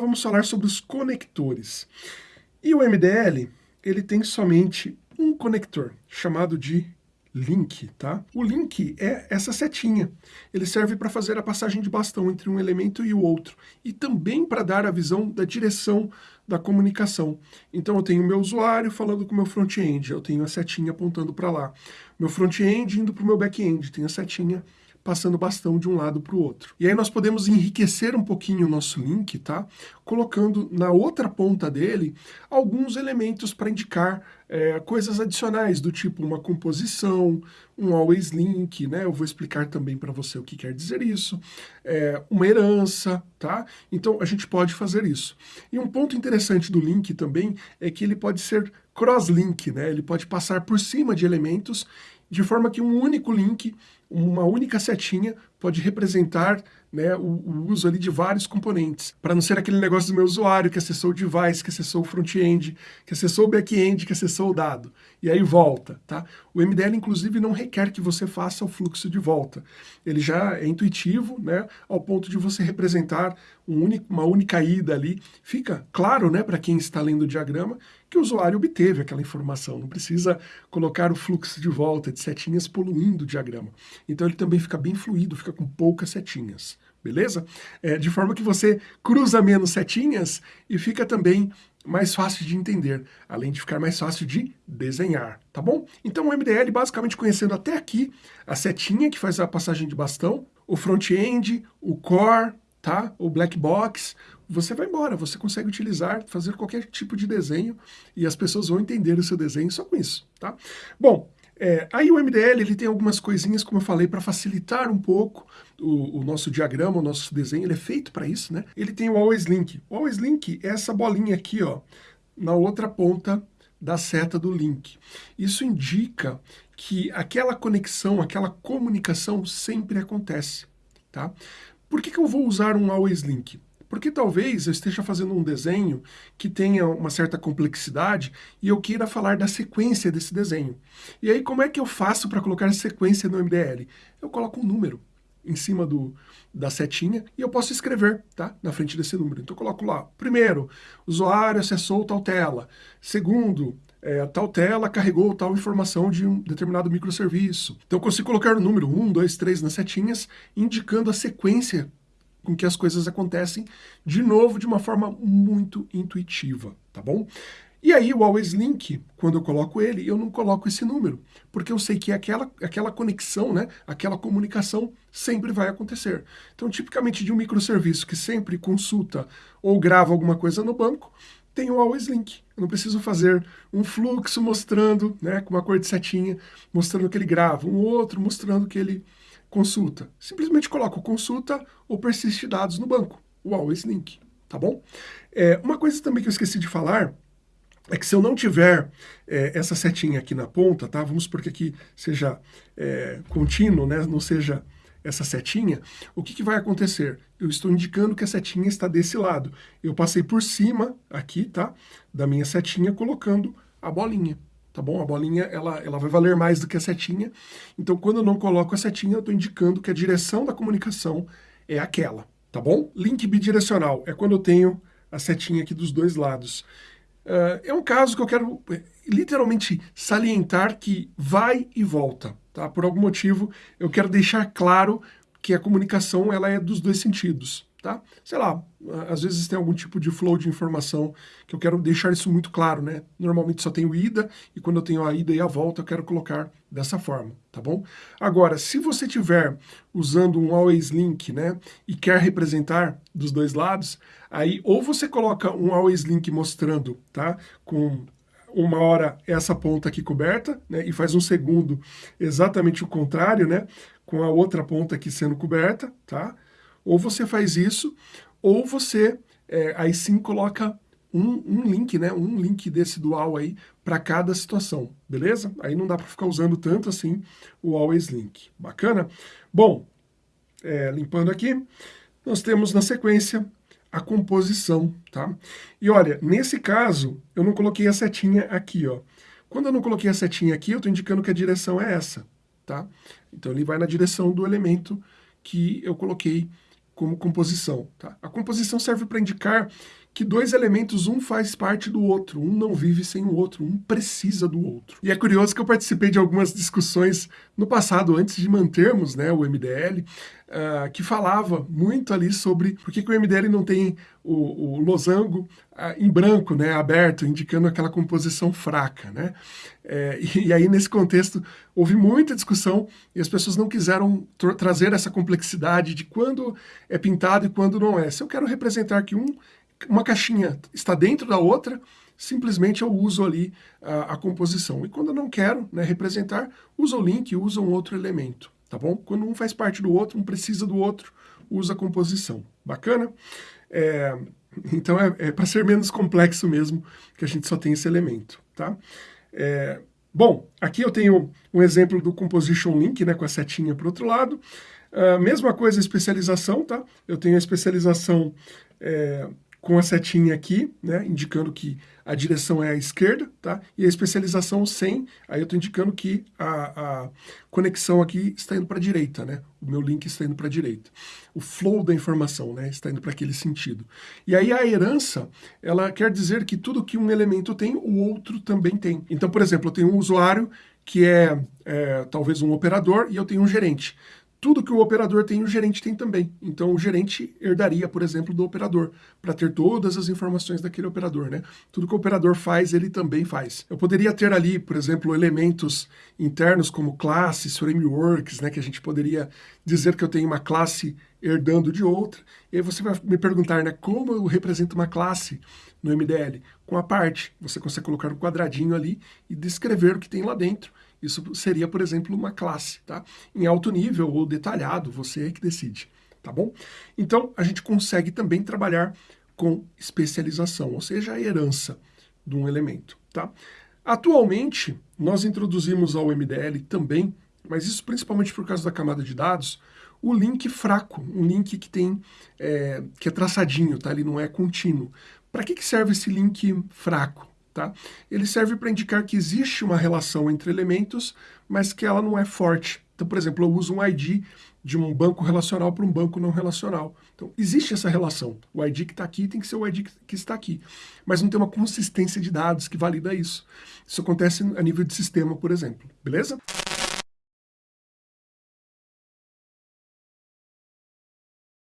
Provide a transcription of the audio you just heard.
vamos falar sobre os conectores. E o MDL, ele tem somente um conector, chamado de link, tá? O link é essa setinha. Ele serve para fazer a passagem de bastão entre um elemento e o outro. E também para dar a visão da direção da comunicação. Então eu tenho o meu usuário falando com o meu front-end, eu tenho a setinha apontando para lá. Meu front-end indo para o meu back-end, tem a setinha passando bastão de um lado para o outro. E aí nós podemos enriquecer um pouquinho o nosso link, tá? Colocando na outra ponta dele alguns elementos para indicar é, coisas adicionais, do tipo uma composição, um always link, né? Eu vou explicar também para você o que quer dizer isso, é, uma herança, tá? Então a gente pode fazer isso. E um ponto interessante do link também é que ele pode ser cross-link, né? Ele pode passar por cima de elementos de forma que um único link, uma única setinha, pode representar né, o, o, uso ali de vários componentes, para não ser aquele negócio do meu usuário que acessou o device, que acessou o front-end, que acessou o back-end, que acessou o dado, e aí volta, tá? O MDL, inclusive, não requer que você faça o fluxo de volta. Ele já é intuitivo, né, ao ponto de você representar um único, uma única ida ali. Fica claro, né, para quem está lendo o diagrama, que o usuário obteve aquela informação, não precisa colocar o fluxo de volta de setinhas poluindo o diagrama. Então ele também fica bem fluido, fica com poucas setinhas beleza? É, de forma que você cruza menos setinhas e fica também mais fácil de entender, além de ficar mais fácil de desenhar, tá bom? Então o MDL, basicamente conhecendo até aqui a setinha que faz a passagem de bastão, o front-end, o core, tá? o black box, você vai embora, você consegue utilizar, fazer qualquer tipo de desenho e as pessoas vão entender o seu desenho só com isso, tá? Bom, é, aí o MDL ele tem algumas coisinhas, como eu falei, para facilitar um pouco o, o, nosso diagrama, o nosso desenho, ele é feito para isso, né? Ele tem o Always Link. O Always Link é essa bolinha aqui, ó, na outra ponta da seta do link. Isso indica que aquela conexão, aquela comunicação sempre acontece, tá? Por que, que eu vou usar um Always Link? Porque talvez eu esteja fazendo um desenho que tenha uma certa complexidade e eu queira falar da sequência desse desenho. E aí como é que eu faço para colocar sequência no MDL? Eu coloco um número em cima do, da setinha e eu posso escrever tá? na frente desse número. Então eu coloco lá, primeiro, usuário acessou tal tela. Segundo, é, tal tela carregou tal informação de um determinado microserviço. Então eu consigo colocar o número 1, 2, 3 nas setinhas, indicando a sequência com que as coisas acontecem, de novo, de uma forma muito intuitiva, tá bom? E aí o Always Link, quando eu coloco ele, eu não coloco esse número, porque eu sei que aquela, aquela conexão, né, aquela comunicação sempre vai acontecer. Então, tipicamente de um microserviço que sempre consulta ou grava alguma coisa no banco, tem o Always Link. Eu não preciso fazer um fluxo mostrando, né, com uma cor de setinha, mostrando que ele grava, um outro mostrando que ele consulta. Simplesmente coloco consulta ou persiste dados no banco, o always link, tá bom? É, uma coisa também que eu esqueci de falar é que se eu não tiver é, essa setinha aqui na ponta, tá? Vamos supor que aqui seja é, contínuo, né? Não seja essa setinha, o que, que vai acontecer? Eu estou indicando que a setinha está desse lado. Eu passei por cima aqui, tá? Da minha setinha, colocando a bolinha tá bom? A bolinha, ela, ela vai valer mais do que a setinha. Então, quando eu não coloco a setinha, eu estou indicando que a direção da comunicação é aquela, tá bom? Link bidirecional é quando eu tenho a setinha aqui dos dois lados. Uh, é um caso que eu quero eh, literalmente salientar que vai e volta, tá? Por algum motivo, eu quero deixar claro que a comunicação ela é dos dois sentidos tá? Sei lá, às vezes tem algum tipo de flow de informação que eu quero deixar isso muito claro, né? Normalmente só tenho ida, e quando eu tenho a ida e a volta, eu quero colocar dessa forma, tá bom? Agora, se você tiver usando um always link, né, e quer representar dos dois lados, aí ou você coloca um always link mostrando, tá, com uma hora essa ponta aqui coberta, né, e faz um segundo exatamente o contrário, né, com a outra ponta aqui sendo coberta, tá? Ou você faz isso, ou você é, aí sim coloca um, um, link, né? Um link desse dual aí para cada situação, beleza? Aí não dá para ficar usando tanto assim o always link. Bacana? Bom, é, limpando aqui, nós temos na sequência a composição, tá? E olha, nesse caso, eu não coloquei a setinha aqui, ó. Quando eu não coloquei a setinha aqui, eu estou indicando que a direção é essa, tá? Então ele vai na direção do elemento que eu coloquei como composição. Tá? A composição serve para indicar que dois elementos, um faz parte do outro, um não vive sem o outro, um precisa do outro. E é curioso que eu participei de algumas discussões no passado, antes de mantermos né, o MDL, uh, ah, que falava muito ali sobre por que, que o MDL não tem o, o losango uh, em branco, né, aberto, indicando aquela composição fraca. Né? É, e, e, aí, nesse contexto, houve muita discussão e as pessoas não quiseram tra trazer essa complexidade de quando é pintado e quando não é. Se eu quero representar que um uma caixinha está dentro da outra, simplesmente eu uso ali a, a composição. E quando eu não quero né, representar, uso o link, uso um outro elemento, tá bom? Quando um faz parte do outro, um precisa do outro, usa a composição. Bacana? É, então é, é para ser menos complexo mesmo que a gente só tem esse elemento, tá? É, bom, aqui eu tenho um exemplo do Composition Link, né, com a setinha para o outro lado. Uh, mesma coisa especialização, tá? Eu tenho a especialização é, com a setinha aqui, né, indicando que a direção é a esquerda, tá? E a especialização sem, aí eu estou indicando que a, a, conexão aqui está indo para a direita, né? O meu link está indo para a direita. O flow da informação, né, está indo para aquele sentido. E aí a herança, ela quer dizer que tudo que um elemento tem, o outro também tem. Então, por exemplo, eu tenho um usuário que é, é talvez um operador e eu tenho um gerente tudo que o operador tem, o gerente tem também. Então, o gerente herdaria, por exemplo, do operador, para ter todas as informações daquele operador, né? Tudo que o operador faz, ele também faz. Eu poderia ter ali, por exemplo, elementos internos como classes, frameworks, né? Que a gente poderia dizer que eu tenho uma classe herdando de outra. E aí você vai me perguntar, né? Como eu represento uma classe no MDL? Com a parte. Você consegue colocar um quadradinho ali e descrever o que tem lá dentro isso seria, por exemplo, uma classe, tá? Em alto nível ou detalhado, você é que decide, tá bom? Então, a gente consegue também trabalhar com especialização, ou seja, a herança de um elemento, tá? Atualmente, nós introduzimos ao MDL também, mas isso principalmente por causa da camada de dados, o link fraco, um link que tem, é, que é traçadinho, tá? Ele não é contínuo. Para que, que serve esse link fraco? Tá? Ele serve para indicar que existe uma relação entre elementos, mas que ela não é forte. Então, por exemplo, eu uso um ID de um banco relacional para um banco não relacional. Então, existe essa relação. O ID que está aqui tem que ser o ID que está aqui. Mas não tem uma consistência de dados que valida isso. Isso acontece a nível de sistema, por exemplo. Beleza?